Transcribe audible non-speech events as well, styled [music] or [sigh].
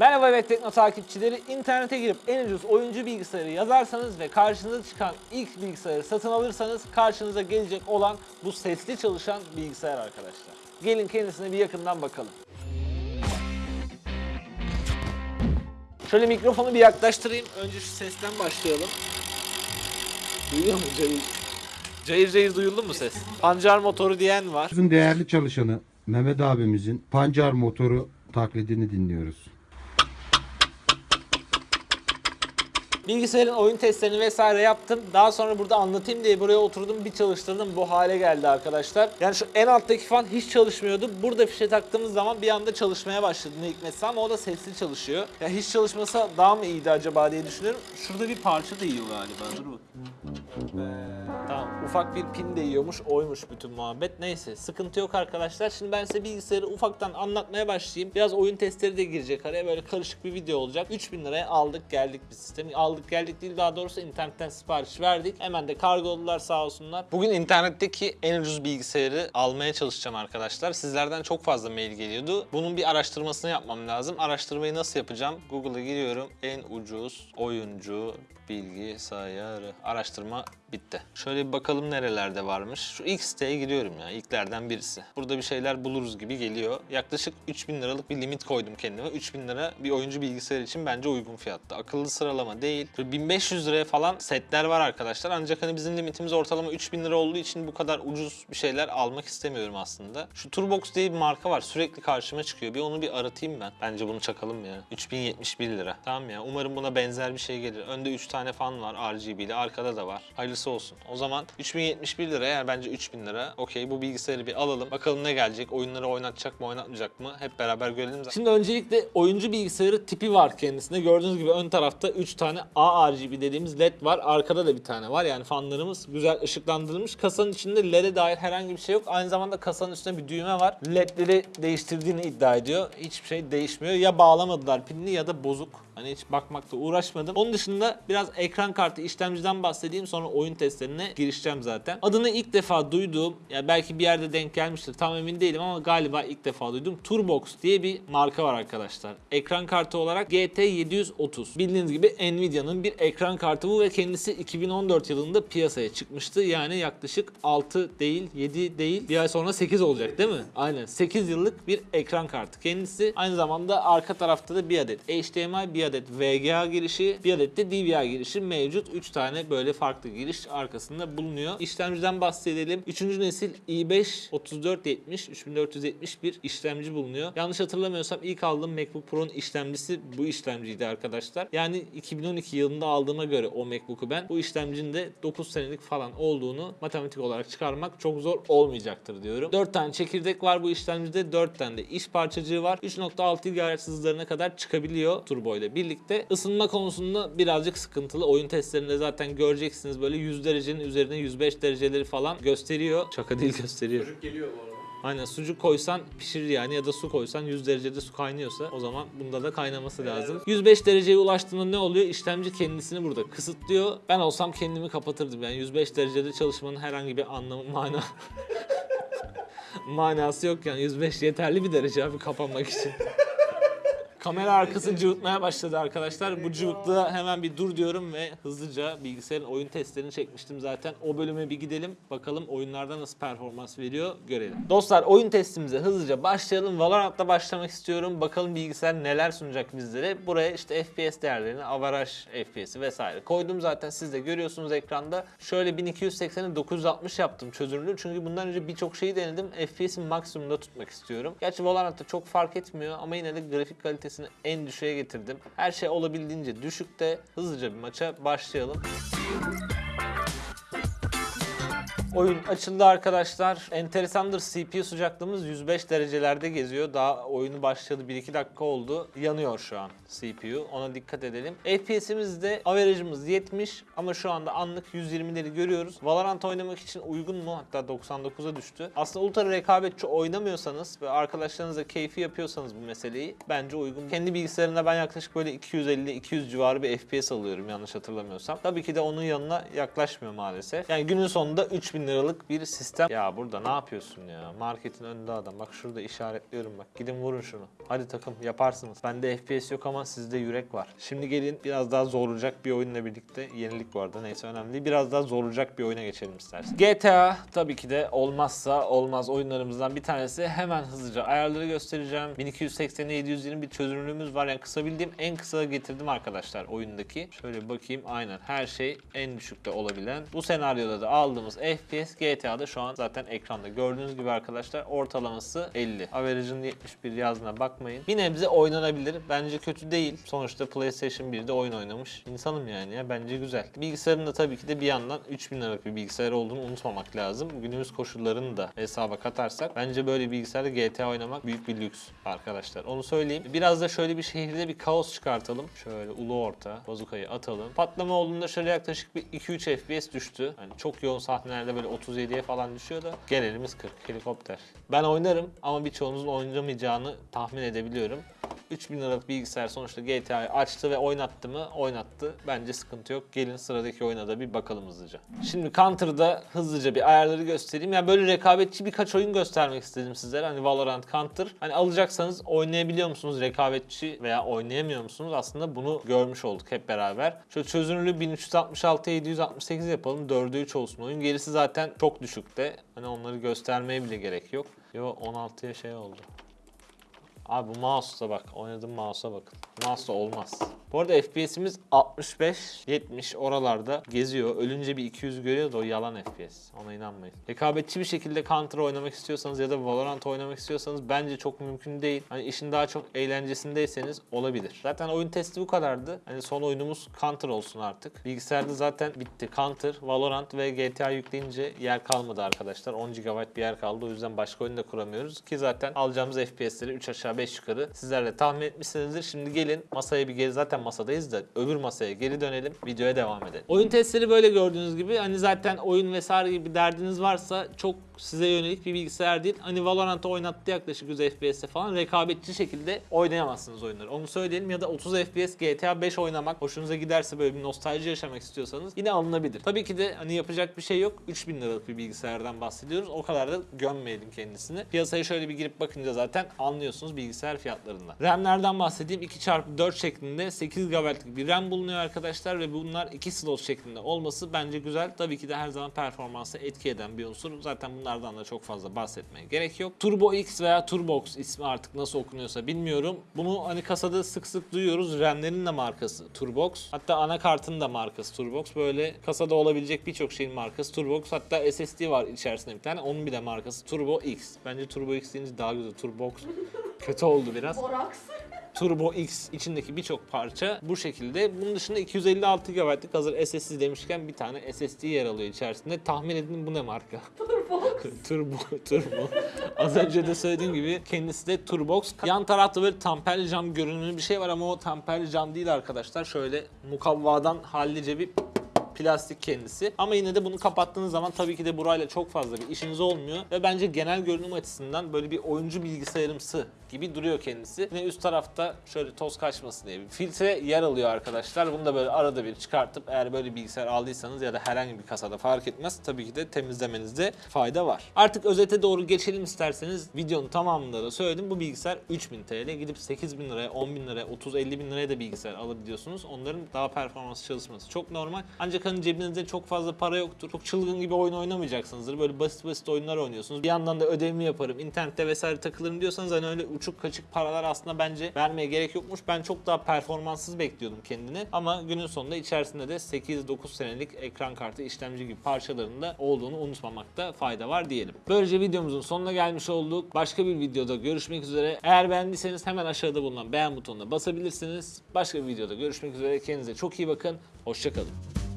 Merhaba Web Tekno takipçileri. İnternete girip en ucuz oyuncu bilgisayarı yazarsanız ve karşınıza çıkan ilk bilgisayarı satın alırsanız karşınıza gelecek olan bu sesli çalışan bilgisayar arkadaşlar. Gelin kendisine bir yakından bakalım. Şöyle mikrofonu bir yaklaştırayım. Önce şu sesten başlayalım. Duyuyor mu cayır? Cayır cayır duyuldu mu ses? Pancar motoru diyen var. Bizim değerli çalışanı Mehmet abimizin pancar motoru taklidini dinliyoruz. Bilgisayarın oyun testlerini vesaire yaptım. Daha sonra burada anlatayım diye buraya oturdum bir çalıştırdım. Bu hale geldi arkadaşlar. Yani şu en alttaki fan hiç çalışmıyordu. Burada fişe taktığımız zaman bir anda çalışmaya başladı ne hikmetse ama o da sesli çalışıyor. Ya hiç çalışmasa daha mı iyiydi acaba diye düşünüyorum. Şurada bir parça değiyor galiba. Dur bakayım. Ufak bir pin değiyormuş oymuş bütün muhabbet. Neyse sıkıntı yok arkadaşlar. Şimdi ben size bilgisayarı ufaktan anlatmaya başlayayım. Biraz oyun testleri de girecek araya böyle karışık bir video olacak. 3000 liraya aldık geldik bir sistemi. Aldık geldik değil daha doğrusu internetten sipariş verdik. Hemen de kargoladılar sağ olsunlar. Bugün internetteki en ucuz bilgisayarı almaya çalışacağım arkadaşlar. Sizlerden çok fazla mail geliyordu. Bunun bir araştırmasını yapmam lazım. Araştırmayı nasıl yapacağım? Google'a giriyorum. En ucuz oyuncu bilgisayarı araştırma bitti. Şöyle bir bakalım nerelerde varmış. Şu ilk siteye giriyorum ya. İlklerden birisi. Burada bir şeyler buluruz gibi geliyor. Yaklaşık 3000 liralık bir limit koydum kendime. 3000 lira bir oyuncu bilgisayar için bence uygun fiyatta. Akıllı sıralama değil. Böyle 1500 liraya falan setler var arkadaşlar. Ancak hani bizim limitimiz ortalama 3000 lira olduğu için bu kadar ucuz bir şeyler almak istemiyorum aslında. Şu Turbox diye bir marka var. Sürekli karşıma çıkıyor. Bir onu bir aratayım ben. Bence bunu çakalım ya. 3071 lira. Tamam ya. Umarım buna benzer bir şey gelir. Önde 3 tane fan var RGB'li. Arkada da var. Hayırlısı olsun. O zaman 3071 lira yani bence 3000 lira. Okey bu bilgisayarı bir alalım. Bakalım ne gelecek? Oyunları oynatacak mı oynatmayacak mı? Hep beraber görelim. Şimdi öncelikle oyuncu bilgisayarı tipi var kendisinde. Gördüğünüz gibi ön tarafta 3 tane ARGB dediğimiz led var. Arkada da bir tane var. Yani fanlarımız güzel ışıklandırılmış. Kasanın içinde LED'e dair herhangi bir şey yok. Aynı zamanda kasanın üstünde bir düğme var. LED'leri değiştirdiğini iddia ediyor. Hiçbir şey değişmiyor. Ya bağlamadılar pilini ya da bozuk. Hani hiç bakmakta uğraşmadım. Onun dışında biraz ekran kartı işlemciden bahsedeyim sonra oyun testlerine girişeceğim zaten. Adını ilk defa duyduğum ya belki bir yerde denk gelmiştir tam emin değilim ama galiba ilk defa duydum. Turbox diye bir marka var arkadaşlar. Ekran kartı olarak GT730. Bildiğiniz gibi Nvidia'nın bir ekran kartı bu ve kendisi 2014 yılında piyasaya çıkmıştı. Yani yaklaşık 6 değil 7 değil bir ay sonra 8 olacak değil mi? Aynen 8 yıllık bir ekran kartı. Kendisi aynı zamanda arka tarafta da bir adet HDMI, bir adet VGA girişi, bir adet de DVI girişi mevcut. 3 tane böyle farklı giriş arkasında bulunuyor. İşlemciden bahsedelim. 3. nesil i5 3470 3470 bir işlemci bulunuyor. Yanlış hatırlamıyorsam ilk aldığım MacBook Pro'nun işlemcisi bu işlemciydi arkadaşlar. Yani 2012 yılında aldığıma göre o MacBook'u ben bu işlemcinin de 9 senelik falan olduğunu matematik olarak çıkarmak çok zor olmayacaktır diyorum. 4 tane çekirdek var bu işlemcide. 4 tane de iş parçacığı var. 3.6 GHz hızlarına kadar çıkabiliyor turbo ile birlikte. Isınma konusunda birazcık sıkıntılı. Oyun testlerinde zaten göreceksiniz böyle 100 derecenin üzerine 105 dereceleri falan gösteriyor. Şaka değil gösteriyor. Çocuk geliyor bu arada. Aynen sucuk koysan pişirir yani ya da su koysan 100 derecede su kaynıyorsa o zaman bunda da kaynaması lazım. 105 dereceye ulaştığında ne oluyor? İşlemci kendisini burada kısıtlıyor. Ben olsam kendimi kapatırdım yani 105 derecede çalışmanın herhangi bir anlamı mana [laughs] manası yok yani 105 yeterli bir derece abi kapanmak için. [laughs] Kamera arkası cıvıtmaya başladı arkadaşlar. Bu cıvıklığa hemen bir dur diyorum ve hızlıca bilgisayarın oyun testlerini çekmiştim zaten. O bölüme bir gidelim. Bakalım oyunlarda nasıl performans veriyor görelim. Dostlar oyun testimize hızlıca başlayalım. Valorant'la başlamak istiyorum. Bakalım bilgisayar neler sunacak bizlere. Buraya işte FPS değerlerini, avaraj FPS'i vesaire koydum zaten. Siz de görüyorsunuz ekranda. Şöyle 1280'i 960 yaptım çözünürlüğü. Çünkü bundan önce birçok şeyi denedim. FPS'i maksimumda tutmak istiyorum. Gerçi Valorant'ta çok fark etmiyor ama yine de grafik kalitesini en düşüğe getirdim. Her şey olabildiğince düşükte. Hızlıca bir maça başlayalım. Oyun açıldı arkadaşlar. Enteresandır CPU sıcaklığımız 105 derecelerde geziyor. Daha oyunu başladı 1-2 dakika oldu. Yanıyor şu an CPU. Ona dikkat edelim. FPS'imiz de average'ımız 70 ama şu anda anlık 120'leri görüyoruz. Valorant oynamak için uygun mu? Hatta 99'a düştü. Aslında ultra rekabetçi oynamıyorsanız ve arkadaşlarınızla keyfi yapıyorsanız bu meseleyi bence uygun. Kendi bilgisayarımda ben yaklaşık böyle 250-200 civarı bir FPS alıyorum yanlış hatırlamıyorsam. Tabii ki de onun yanına yaklaşmıyor maalesef. Yani günün sonunda 3000 3000 liralık bir sistem. Ya burada ne yapıyorsun ya? Marketin önünde adam. Bak şurada işaretliyorum bak. Gidin vurun şunu. Hadi takım yaparsınız. Bende FPS yok ama sizde yürek var. Şimdi gelin biraz daha zorlayacak bir oyunla birlikte. Yenilik bu arada neyse önemli değil. Biraz daha zorlayacak bir oyuna geçelim istersen. GTA tabii ki de olmazsa olmaz oyunlarımızdan bir tanesi. Hemen hızlıca ayarları göstereceğim. 1280'e 720 bir çözünürlüğümüz var. Yani kısa bildiğim en kısa getirdim arkadaşlar oyundaki. Şöyle bakayım aynen her şey en düşükte olabilen. Bu senaryoda da aldığımız FPS GTA'da şu an zaten ekranda. Gördüğünüz gibi arkadaşlar ortalaması 50. Average'ın 71 yazdığına bakmayın. Bir nebze oynanabilir. Bence kötü değil. Sonuçta PlayStation 1'de oyun oynamış. İnsanım yani ya bence güzel. Bilgisayarın da tabii ki de bir yandan 3000 liralık bir bilgisayar olduğunu unutmamak lazım. Günümüz koşullarını da hesaba katarsak bence böyle bilgisayarda GTA oynamak büyük bir lüks arkadaşlar. Onu söyleyeyim. Biraz da şöyle bir şehirde bir kaos çıkartalım. Şöyle ulu orta bazukayı atalım. Patlama olduğunda şöyle yaklaşık bir 2-3 FPS düştü. Hani çok yoğun sahnelerde böyle 37'ye falan düşüyor da genelimiz 40 helikopter. Ben oynarım ama birçoğunuzun oynamayacağını tahmin edebiliyorum. 3000 liralık bilgisayar sonuçta GTA'yı açtı ve oynattı mı? Oynattı. Bence sıkıntı yok. Gelin sıradaki oyuna da bir bakalım hızlıca. Şimdi Counter'da hızlıca bir ayarları göstereyim. Yani böyle rekabetçi birkaç oyun göstermek istedim sizlere. Hani Valorant, Counter. Hani alacaksanız oynayabiliyor musunuz rekabetçi veya oynayamıyor musunuz? Aslında bunu görmüş olduk hep beraber. Şöyle çözünürlüğü 1366 768 yapalım. 4'e 3 olsun oyun. Gerisi zaten çok düşükte. Hani onları göstermeye bile gerek yok. Yo 16'ya şey oldu. Abi bu mouse'da bak. Oynadığım mouse'a bakın. Mouse'da olmaz. Bu arada FPS'imiz 65-70 oralarda geziyor. Ölünce bir 200 görüyor da o yalan FPS. Ona inanmayın. Rekabetçi bir şekilde Counter oynamak istiyorsanız ya da Valorant oynamak istiyorsanız bence çok mümkün değil. Hani işin daha çok eğlencesindeyseniz olabilir. Zaten oyun testi bu kadardı. Hani son oyunumuz Counter olsun artık. Bilgisayarda zaten bitti. Counter, Valorant ve GTA yükleyince yer kalmadı arkadaşlar. 10 GB bir yer kaldı. O yüzden başka oyun da kuramıyoruz. Ki zaten alacağımız FPS'leri 3 aşağı 5 yukarı sizler de tahmin etmişsinizdir. Şimdi gelin masaya bir geri zaten masadayız da öbür masaya geri dönelim. Videoya devam edelim. Oyun testleri böyle gördüğünüz gibi hani zaten oyun vesaire gibi derdiniz varsa çok size yönelik bir bilgisayar değil. Hani Valorant'ı oynattı yaklaşık 100 FPS'te falan rekabetçi şekilde oynayamazsınız oyunları. Onu söyleyelim ya da 30 FPS GTA 5 oynamak hoşunuza giderse böyle bir nostalji yaşamak istiyorsanız yine alınabilir. Tabii ki de hani yapacak bir şey yok. 3000 liralık bir bilgisayardan bahsediyoruz. O kadar da gömmeyelim kendisini. Piyasaya şöyle bir girip bakınca zaten anlıyorsunuz bilgisayar fiyatlarından. RAM'lerden bahsedeyim. 2x4 şeklinde 8 GB'lık bir RAM bulunuyor arkadaşlar ve bunlar 2 slot şeklinde olması bence güzel. Tabii ki de her zaman performansa etki eden bir unsur. Zaten bunlardan da çok fazla bahsetmeye gerek yok. Turbo X veya Turbox ismi artık nasıl okunuyorsa bilmiyorum. Bunu hani kasada sık sık duyuyoruz. RAM'lerin de markası Turbox. Hatta anakartın da markası Turbox. Böyle kasada olabilecek birçok şeyin markası Turbox. Hatta SSD var içerisinde bir tane. Onun bir de markası Turbo X. Bence Turbo X deyince daha güzel. Turbox kötü oldu biraz. Borax. [laughs] Turbo X içindeki birçok parça bu şekilde. Bunun dışında 256 GB'lık hazır SSD demişken bir tane SSD yer alıyor içerisinde. Tahmin edin bu ne marka? [laughs] Turbo. Turbo, [laughs] Turbo. Az önce de söylediğim gibi kendisi de Turbox. Yan tarafta böyle tamperli cam görünümlü bir şey var ama o tamperli cam değil arkadaşlar. Şöyle mukavvadan hallice bir plastik kendisi. Ama yine de bunu kapattığınız zaman tabii ki de burayla çok fazla bir işiniz olmuyor. Ve bence genel görünüm açısından böyle bir oyuncu bilgisayarımsı gibi duruyor kendisi. Yine üst tarafta şöyle toz kaçmasın diye bir filtre yer alıyor arkadaşlar. Bunu da böyle arada bir çıkartıp eğer böyle bilgisayar aldıysanız ya da herhangi bir kasada fark etmez. Tabii ki de temizlemenizde fayda var. Artık özete doğru geçelim isterseniz. Videonun tamamında da söyledim. Bu bilgisayar 3000 TL. Gidip 8000 liraya, 10 bin liraya, 30-50 bin liraya da bilgisayar alabiliyorsunuz. Onların daha performans çalışması çok normal. Ancak hani cebinizde çok fazla para yoktur. Çok çılgın gibi oyun oynamayacaksınızdır. Böyle basit basit oyunlar oynuyorsunuz. Bir yandan da ödevimi yaparım, internette vesaire takılırım diyorsanız hani öyle uçuk kaçık paralar aslında bence vermeye gerek yokmuş. Ben çok daha performanssız bekliyordum kendini. Ama günün sonunda içerisinde de 8-9 senelik ekran kartı, işlemci gibi parçaların da olduğunu unutmamakta fayda var diyelim. Böylece videomuzun sonuna gelmiş olduk. Başka bir videoda görüşmek üzere. Eğer beğendiyseniz hemen aşağıda bulunan beğen butonuna basabilirsiniz. Başka bir videoda görüşmek üzere. Kendinize çok iyi bakın. Hoşçakalın.